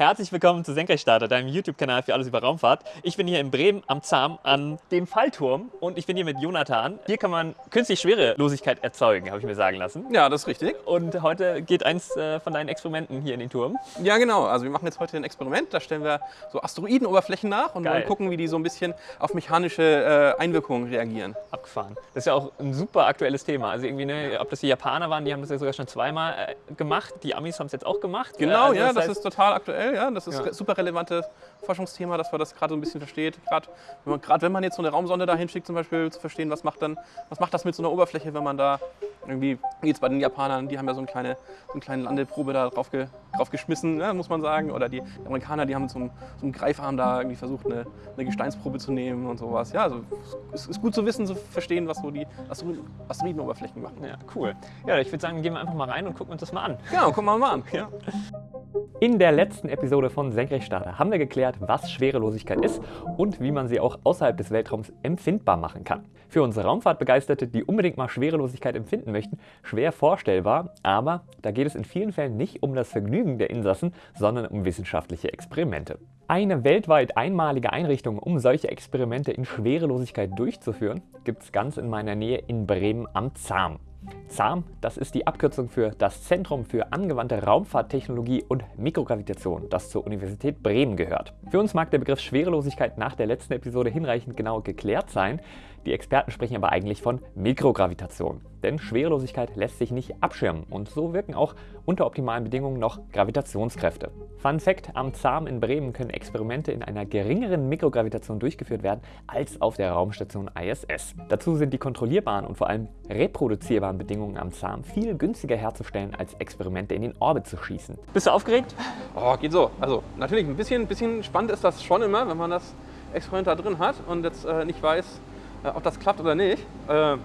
Herzlich willkommen zu Senkrechtstarter, deinem YouTube-Kanal für alles über Raumfahrt. Ich bin hier in Bremen am Zahm an dem Fallturm und ich bin hier mit Jonathan. Hier kann man künstlich Schwerelosigkeit erzeugen, habe ich mir sagen lassen. Ja, das ist richtig. Und heute geht eins äh, von deinen Experimenten hier in den Turm. Ja, genau. Also wir machen jetzt heute ein Experiment. Da stellen wir so Asteroidenoberflächen nach und wollen gucken, wie die so ein bisschen auf mechanische äh, Einwirkungen reagieren. Abgefahren. Das ist ja auch ein super aktuelles Thema. Also irgendwie, ne, ob das die Japaner waren, die haben das ja sogar schon zweimal äh, gemacht. Die Amis haben es jetzt auch gemacht. Genau, also ja, das heißt- ist total aktuell. Ja, das ist Ja. super relevantes Forschungsthema, dass man das gerade so ein bisschen versteht. Gerade wenn, wenn man jetzt so eine Raumsonde dahin schickt, zum Beispiel zu verstehen, was macht dann, was macht das mit so einer Oberfläche, wenn man da irgendwie, wie jetzt bei den Japanern, die haben ja so eine kleine, so eine kleine Landeprobe da drauf, ge, drauf geschmissen, ja, muss man sagen. Oder die, die Amerikaner, die haben mit so einem, so einem Greifarm da irgendwie versucht, eine, eine Gesteinsprobe zu nehmen und sowas. Ja, also es ist gut zu wissen, zu verstehen, was so die Asteroiden- Asteroidenoberflächen machen. Ja, cool. Ja, ich würde sagen, gehen wir einfach mal rein und gucken uns das mal an. Genau, gucken wir mal an. Ja. In der letzten Episode von Senkrechtstarter haben wir geklärt, was Schwerelosigkeit ist und wie man sie auch außerhalb des Weltraums empfindbar machen kann. Für unsere Raumfahrtbegeisterte, die unbedingt mal Schwerelosigkeit empfinden möchten, schwer vorstellbar, aber da geht es in vielen Fällen nicht um das Vergnügen der Insassen, sondern um wissenschaftliche Experimente. Eine weltweit einmalige Einrichtung, um solche Experimente in Schwerelosigkeit durchzuführen, gibt es ganz in meiner Nähe in Bremen am Zahm. ZAM, das ist die Abkürzung für das Zentrum für angewandte Raumfahrttechnologie und Mikrogravitation, das zur Universität Bremen gehört. Für uns mag der Begriff Schwerelosigkeit nach der letzten Episode hinreichend genau geklärt sein. Die Experten sprechen aber eigentlich von Mikrogravitation. Denn Schwerelosigkeit lässt sich nicht abschirmen und so wirken auch unter optimalen Bedingungen noch Gravitationskräfte. Fun Fact: Am ZAM in Bremen können Experimente in einer geringeren Mikrogravitation durchgeführt werden als auf der Raumstation ISS. Dazu sind die kontrollierbaren und vor allem reproduzierbaren Bedingungen am ZAM viel günstiger herzustellen, als Experimente in den Orbit zu schießen. Bist du aufgeregt? Oh, geht so. Also natürlich ein bisschen, bisschen spannend ist das schon immer, wenn man das Experiment da drin hat und jetzt äh, nicht weiß, äh, ob das klappt oder nicht. Äh,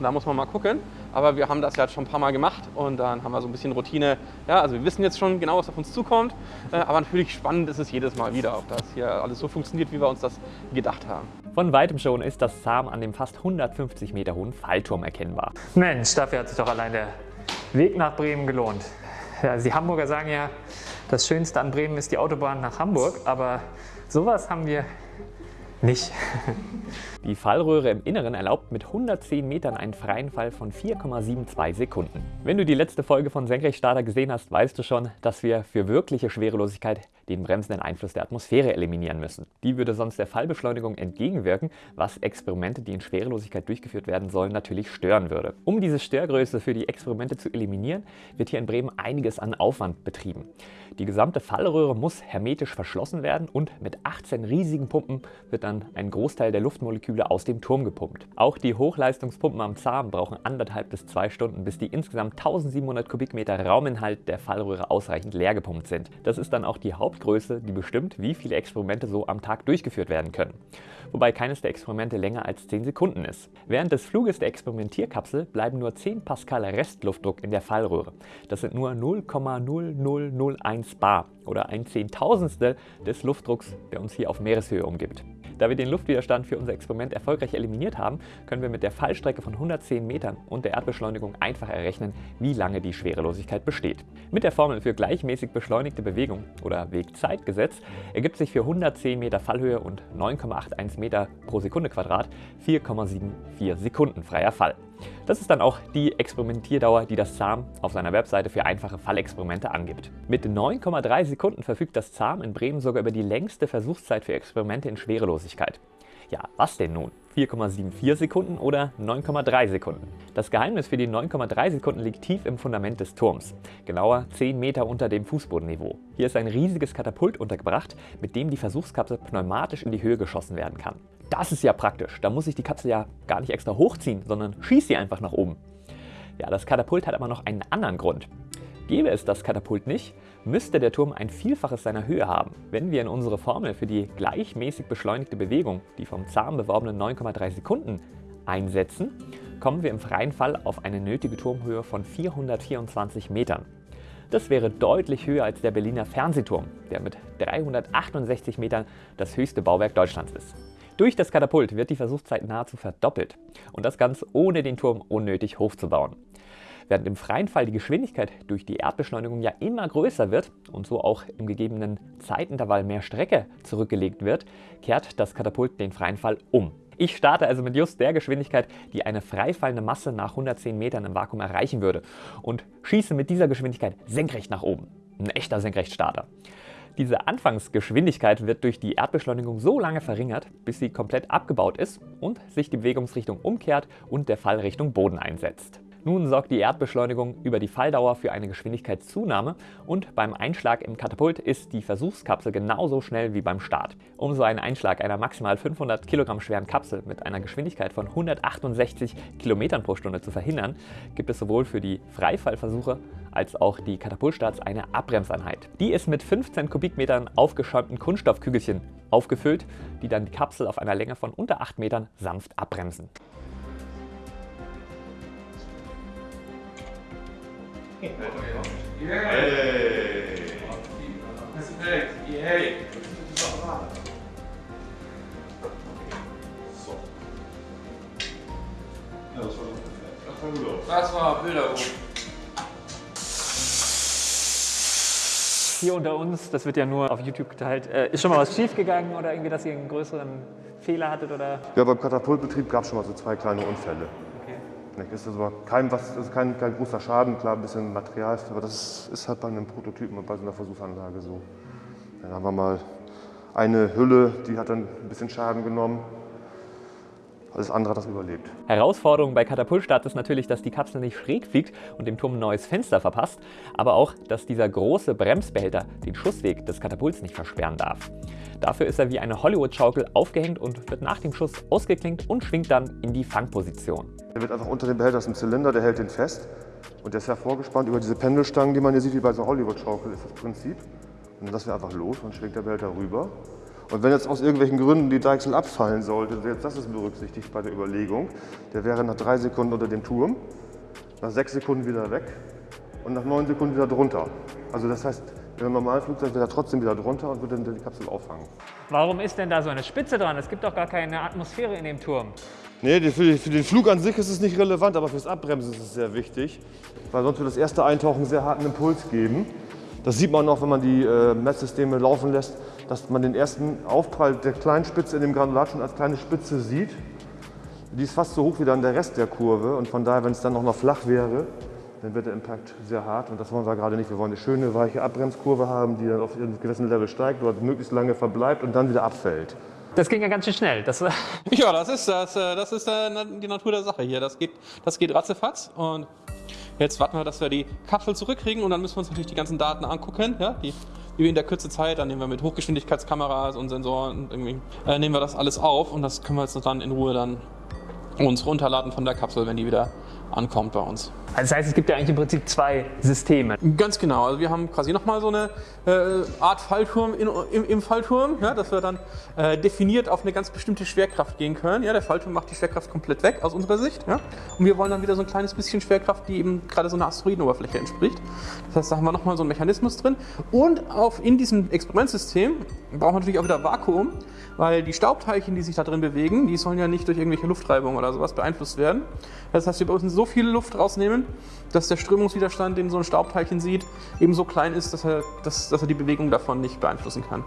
da muss man mal gucken. Aber wir haben das ja jetzt schon ein paar Mal gemacht und dann haben wir so ein bisschen Routine. Ja, also wir wissen jetzt schon genau, was auf uns zukommt. Äh, aber natürlich spannend ist es jedes Mal wieder, ob das hier alles so funktioniert, wie wir uns das gedacht haben. Von weitem schon ist das ZAM an dem fast 150 Meter hohen Fallturm erkennbar. Mensch, dafür hat sich doch allein der Weg nach Bremen gelohnt. Ja, die Hamburger sagen ja, das Schönste an Bremen ist die Autobahn nach Hamburg, aber sowas haben wir nicht. Die Fallröhre im Inneren erlaubt mit 110 Metern einen freien Fall von 4,72 Sekunden. Wenn du die letzte Folge von Senkrechtstarter gesehen hast, weißt du schon, dass wir für wirkliche Schwerelosigkeit den bremsenden Einfluss der Atmosphäre eliminieren müssen. Die würde sonst der Fallbeschleunigung entgegenwirken, was Experimente, die in Schwerelosigkeit durchgeführt werden sollen, natürlich stören würde. Um diese Störgröße für die Experimente zu eliminieren, wird hier in Bremen einiges an Aufwand betrieben. Die gesamte Fallröhre muss hermetisch verschlossen werden und mit 18 riesigen Pumpen wird dann ein Großteil der Luftmoleküle aus dem Turm gepumpt. Auch die Hochleistungspumpen am Zahm brauchen anderthalb bis zwei Stunden, bis die insgesamt 1700 Kubikmeter Rauminhalt der Fallröhre ausreichend leer gepumpt sind. Das ist dann auch die Hauptgröße, die bestimmt, wie viele Experimente so am Tag durchgeführt werden können. Wobei keines der Experimente länger als 10 Sekunden ist. Während des Fluges der Experimentierkapsel bleiben nur 10 Pascal Restluftdruck in der Fallröhre. Das sind nur 0,0001 bar oder ein Zehntausendstel des Luftdrucks, der uns hier auf Meereshöhe umgibt. Da wir den Luftwiderstand für unser Experiment erfolgreich eliminiert haben, können wir mit der Fallstrecke von 110 Metern und der Erdbeschleunigung einfach errechnen, wie lange die Schwerelosigkeit besteht. Mit der Formel für gleichmäßig beschleunigte Bewegung oder Wegzeitgesetz ergibt sich für 110 Meter Fallhöhe und 9,81 Meter pro Sekunde Quadrat 4,74 Sekunden freier Fall. Das ist dann auch die Experimentierdauer, die das ZAM auf seiner Webseite für einfache Fallexperimente angibt. Mit 9,3 Sekunden verfügt das ZAM in Bremen sogar über die längste Versuchszeit für Experimente in Schwerelosigkeit. Ja, was denn nun? 4,74 Sekunden oder 9,3 Sekunden? Das Geheimnis für die 9,3 Sekunden liegt tief im Fundament des Turms, genauer 10 Meter unter dem Fußbodenniveau. Hier ist ein riesiges Katapult untergebracht, mit dem die Versuchskapsel pneumatisch in die Höhe geschossen werden kann. Das ist ja praktisch, da muss ich die Kapsel ja gar nicht extra hochziehen, sondern schieße sie einfach nach oben. Ja, das Katapult hat aber noch einen anderen Grund. Gäbe es das Katapult nicht, müsste der Turm ein Vielfaches seiner Höhe haben. Wenn wir in unsere Formel für die gleichmäßig beschleunigte Bewegung, die vom Zahm beworbenen 9,3 Sekunden, einsetzen, kommen wir im freien Fall auf eine nötige Turmhöhe von 424 Metern. Das wäre deutlich höher als der Berliner Fernsehturm, der mit 368 Metern das höchste Bauwerk Deutschlands ist. Durch das Katapult wird die Versuchszeit nahezu verdoppelt und das ganz ohne den Turm unnötig hochzubauen. Während im freien Fall die Geschwindigkeit durch die Erdbeschleunigung ja immer größer wird und so auch im gegebenen Zeitintervall mehr Strecke zurückgelegt wird, kehrt das Katapult den freien Fall um. Ich starte also mit just der Geschwindigkeit, die eine freifallende Masse nach 110 Metern im Vakuum erreichen würde und schieße mit dieser Geschwindigkeit senkrecht nach oben. Ein echter Senkrechtstarter. Diese Anfangsgeschwindigkeit wird durch die Erdbeschleunigung so lange verringert, bis sie komplett abgebaut ist und sich die Bewegungsrichtung umkehrt und der Fall Richtung Boden einsetzt. Nun sorgt die Erdbeschleunigung über die Falldauer für eine Geschwindigkeitszunahme und beim Einschlag im Katapult ist die Versuchskapsel genauso schnell wie beim Start. Um so einen Einschlag einer maximal 500 Kilogramm schweren Kapsel mit einer Geschwindigkeit von 168 Kilometern pro Stunde zu verhindern, gibt es sowohl für die Freifallversuche als auch die Katapultstarts eine Abbremseinheit. Die ist mit 15 Kubikmetern aufgeschäumten Kunststoffkügelchen aufgefüllt, die dann die Kapsel auf einer Länge von unter 8 Metern sanft abbremsen. Das war Bilderbuch. Hier unter uns, das wird ja nur auf YouTube geteilt, äh, ist schon mal was schiefgegangen oder irgendwie, dass ihr einen größeren Fehler hattet oder? Ja, beim Katapultbetrieb gab es schon mal so zwei kleine Unfälle. Nicht? Ist also kein, was, ist kein, kein großer Schaden, klar ein bisschen Material, aber das ist halt bei einem Prototypen und bei so einer Versuchsanlage so. Dann haben wir mal eine Hülle, die hat dann ein bisschen Schaden genommen. Alles andere hat das überlebt. Herausforderung bei Katapultstart ist natürlich, dass die Kapsel nicht schräg fliegt und dem Turm ein neues Fenster verpasst, aber auch, dass dieser große Bremsbehälter den Schussweg des Katapults nicht versperren darf. Dafür ist er wie eine Hollywood-Schaukel aufgehängt und wird nach dem Schuss ausgeklinkt und schwingt dann in die Fangposition. Der wird einfach unter dem Behälter, das ist ein Zylinder, der hält den fest. Und der ist ja vorgespannt über diese Pendelstangen, die man hier sieht, wie bei so einer Hollywood-Schaukel ist das Prinzip. Und dann lassen wir einfach los und schwingt der Behälter rüber. Und wenn jetzt aus irgendwelchen Gründen die Deichsel abfallen sollte, jetzt das ist berücksichtigt bei der Überlegung, der wäre nach drei Sekunden unter dem Turm, nach sechs Sekunden wieder weg und nach neun Sekunden wieder drunter. Also das heißt, in einem normalen Flugzeug wäre er trotzdem wieder drunter und würde dann die Kapsel auffangen. Warum ist denn da so eine Spitze dran? Es gibt doch gar keine Atmosphäre in dem Turm. Nee, für, für den Flug an sich ist es nicht relevant, aber fürs Abbremsen ist es sehr wichtig, weil sonst wird das erste Eintauchen sehr harten Impuls geben. Das sieht man auch, wenn man die äh, Messsysteme laufen lässt, dass man den ersten Aufprall der kleinen Spitze in dem Granulat schon als kleine Spitze sieht. Die ist fast so hoch wie dann der Rest der Kurve und von daher, wenn es dann auch noch flach wäre, dann wird der Impact sehr hart und das wollen wir gerade nicht. Wir wollen eine schöne, weiche Abbremskurve haben, die dann auf einem gewissen Level steigt, dort möglichst lange verbleibt und dann wieder abfällt. Das ging ja ganz schön schnell. Das, Ja, das ist das. äh, Das ist äh, die Natur der Sache hier. Das geht, das geht ratzefatz. Und jetzt warten wir, dass wir die Kapsel zurückkriegen und dann müssen wir uns natürlich die ganzen Daten angucken, ja, die, die wir in der Kürze Zeit, dann nehmen wir mit Hochgeschwindigkeitskameras und Sensoren und irgendwie, äh, nehmen wir das alles auf und das können wir jetzt dann in Ruhe dann uns runterladen von der Kapsel, wenn die wieder ankommt bei uns. also das heißt, es gibt ja eigentlich im Prinzip zwei Systeme. Ganz genau. Also wir haben quasi nochmal so eine äh, Art Fallturm in, im, im Fallturm, ja, dass wir dann äh, definiert auf eine ganz bestimmte Schwerkraft gehen können. Ja, der Fallturm macht die Schwerkraft komplett weg aus unserer Sicht. Ja, und wir wollen dann wieder so ein kleines bisschen Schwerkraft, die eben gerade so einer Asteroidenoberfläche entspricht. Das heißt, da haben wir nochmal so einen Mechanismus drin. Und auf, in diesem Experimentsystem brauchen wir natürlich auch wieder Vakuum, weil die Staubteilchen, die sich da drin bewegen, die sollen ja nicht durch irgendwelche Luftreibung oder sowas beeinflusst werden. Das heißt, wir müssen so viel Luft rausnehmen, dass der Strömungswiderstand, den so ein Staubteilchen sieht, eben so klein ist, dass er, dass, dass er die Bewegung davon nicht beeinflussen kann.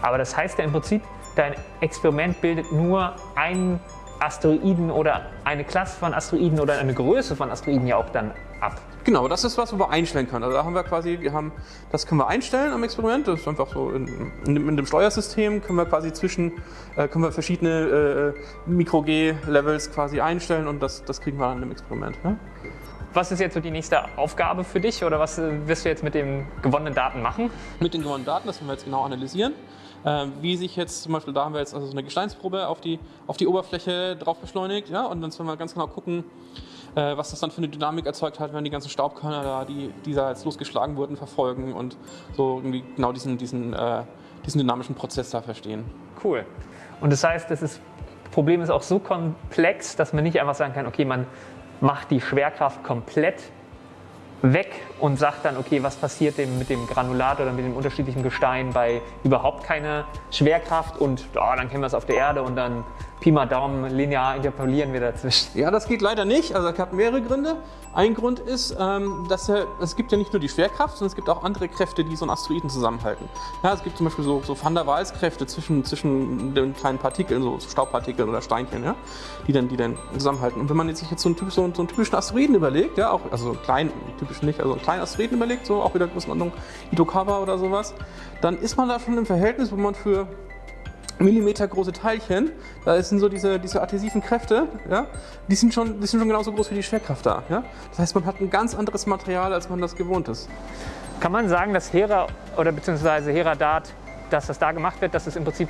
Aber das heißt ja im Prinzip, dein Experiment bildet nur einen Asteroiden oder eine Klasse von Asteroiden oder eine Größe von Asteroiden ja auch dann ab. Genau, das ist was, wo wir einstellen können. Also da haben wir quasi, wir haben, das können wir einstellen am Experiment. Das ist einfach so in, in, dem- in dem Steuersystem können wir quasi zwischen, äh, können wir verschiedene äh, Mikro-G-Levels quasi einstellen und das, das kriegen wir dann im Experiment. Ne? Was ist jetzt so die nächste Aufgabe für dich oder was äh, wirst du jetzt mit den gewonnenen Daten machen? mit den gewonnenen Daten, das werden wir jetzt genau analysieren. Ähm, wie sich jetzt zum Beispiel, da haben wir jetzt also so eine Gesteinsprobe auf die, auf die Oberfläche drauf beschleunigt, ja, und dann sollen wir ganz genau gucken, äh, was das dann für eine Dynamik erzeugt hat, wenn die ganzen Staubkörner da, die, die da jetzt losgeschlagen wurden, verfolgen und so irgendwie genau diesen, diesen, äh, diesen dynamischen Prozess da verstehen. Cool. Und das heißt, das ist, Problem ist auch so komplex, dass man nicht einfach sagen kann, okay, man macht die Schwerkraft komplett weg und sagt dann, okay, was passiert dem mit dem Granulat oder mit dem unterschiedlichen Gestein bei überhaupt keiner Schwerkraft und oh, dann kennen wir es auf der Erde und dann Pi mal Daumen linear interpolieren wir dazwischen. Ja, das geht leider nicht. Also es hat mehrere Gründe. Ein Grund ist, ähm, dass es gibt ja nicht nur die Schwerkraft, sondern es gibt auch andere Kräfte, die so einen Asteroiden zusammenhalten. Ja, es gibt zum Beispiel so, so Van der Waals-Kräfte zwischen, zwischen den kleinen Partikeln, so Staubpartikeln oder Steinchen, ja, die, dann, die dann zusammenhalten. Und wenn man jetzt sich jetzt so einen, typ, so, so einen typischen Asteroiden überlegt, ja, auch, also einen kleinen, typisch nicht, also einen kleinen Asteroiden überlegt, so auch wieder Größenordnung Itokawa oder sowas, dann ist man da schon im Verhältnis, wo man für Millimeter große Teilchen, da sind so diese, diese adhesiven Kräfte, ja, die sind, schon, die sind schon genauso groß wie die Schwerkraft da. Ja? Das heißt, man hat ein ganz anderes Material, als man das gewohnt ist. Kann man sagen, dass Hera oder beziehungsweise Heradat, dass das da gemacht wird, dass es im Prinzip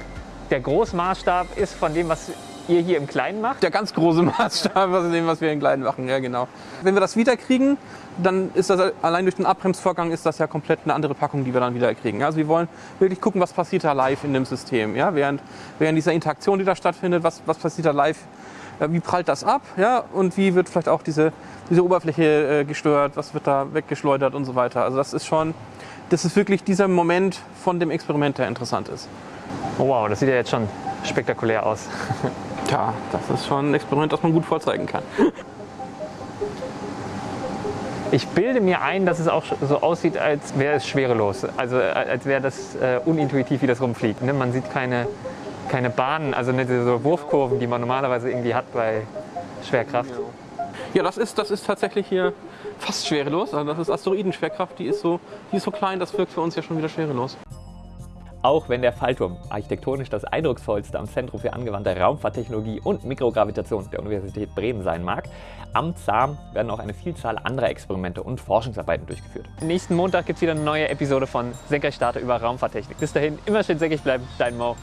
der Großmaßstab ist von dem, was ihr hier im Kleinen macht? Der ganz große Maßstab von dem, was wir im Kleinen machen, ja genau. Wenn wir das wiederkriegen, dann ist das allein durch den Abbremsvorgang ist das ja komplett eine andere Packung, die wir dann wieder kriegen. Also wir wollen wirklich gucken, was passiert da live in dem System. Ja? Während, während dieser Interaktion, die da stattfindet, was, was passiert da live, wie prallt das ab ja? und wie wird vielleicht auch diese, diese Oberfläche äh, gestört, was wird da weggeschleudert und so weiter. Also das ist schon, das ist wirklich dieser Moment von dem Experiment, der interessant ist. Oh wow, das sieht ja jetzt schon spektakulär aus. Tja, das ist schon ein Experiment, das man gut vorzeigen kann. Ich bilde mir ein, dass es auch so aussieht, als wäre es schwerelos. Also als wäre das äh, unintuitiv, wie das rumfliegt. Ne? Man sieht keine, keine Bahnen, also nicht so Wurfkurven, die man normalerweise irgendwie hat bei Schwerkraft. Ja, das ist, das ist tatsächlich hier fast schwerelos. Also das ist Asteroidenschwerkraft, die ist, so, die ist so klein, das wirkt für uns ja schon wieder schwerelos. Auch wenn der Fallturm architektonisch das eindrucksvollste am Zentrum für angewandte Raumfahrttechnologie und Mikrogravitation der Universität Bremen sein mag, am ZAM werden auch eine Vielzahl anderer Experimente und Forschungsarbeiten durchgeführt. Nächsten Montag gibt es wieder eine neue Episode von Senkrechtstarter über Raumfahrttechnik. Bis dahin immer schön senkrecht bleiben, dein Mo.